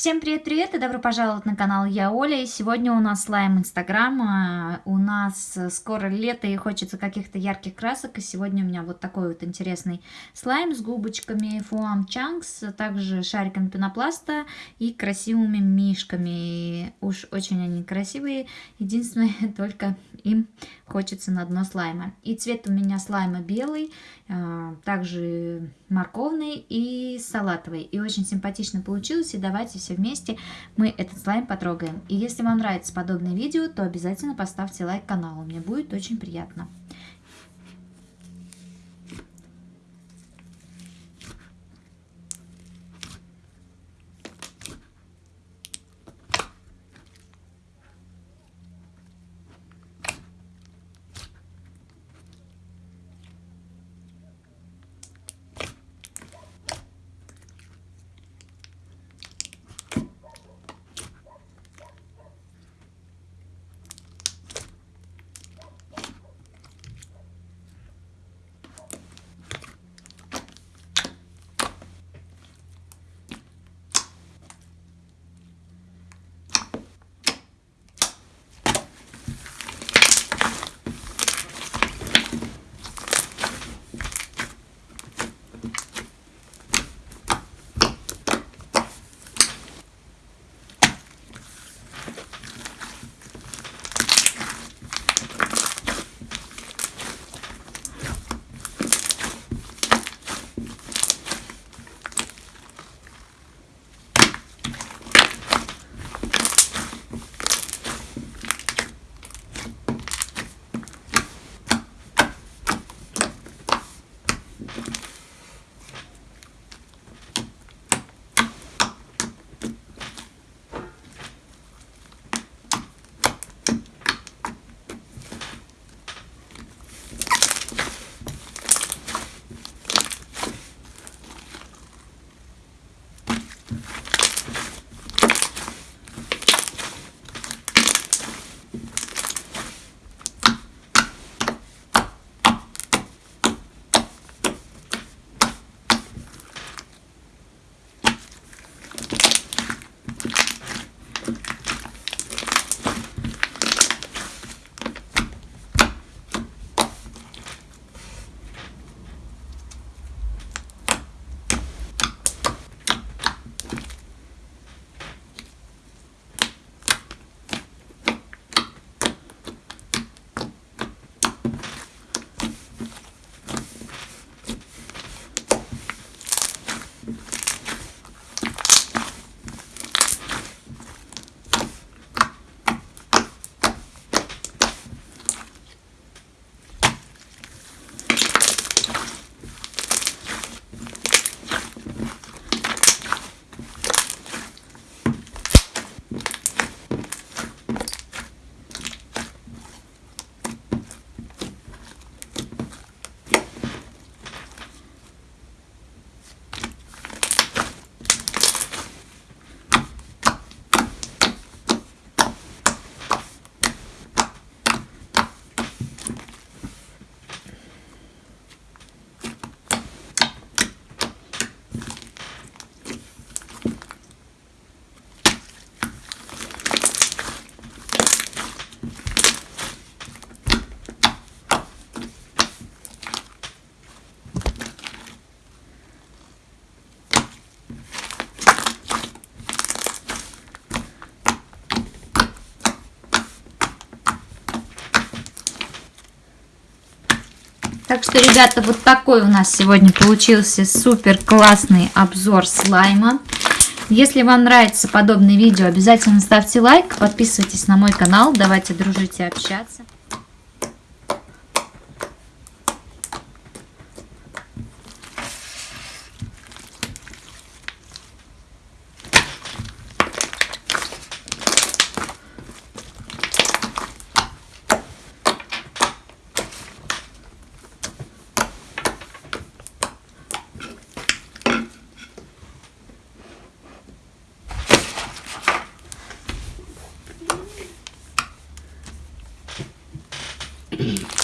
Всем привет-привет и добро пожаловать на канал Я Оля. И сегодня у нас слайм Инстаграма. У нас скоро лето и хочется каких-то ярких красок. И сегодня у меня вот такой вот интересный слайм с губочками Фуам Чанкс, также шариками пенопласта и красивыми мишками. Уж очень они красивые. Единственное, только им хочется на дно слайма. И цвет у меня слайма белый, а, также морковный и салатовый. И очень симпатично получилось. И давайте вместе мы этот слайм потрогаем. И если вам нравится подобное видео, то обязательно поставьте лайк каналу. Мне будет очень приятно. Так что, ребята, вот такой у нас сегодня получился супер классный обзор слайма. Если вам нравится подобное видео, обязательно ставьте лайк, подписывайтесь на мой канал, давайте дружить и общаться. Mm-hmm.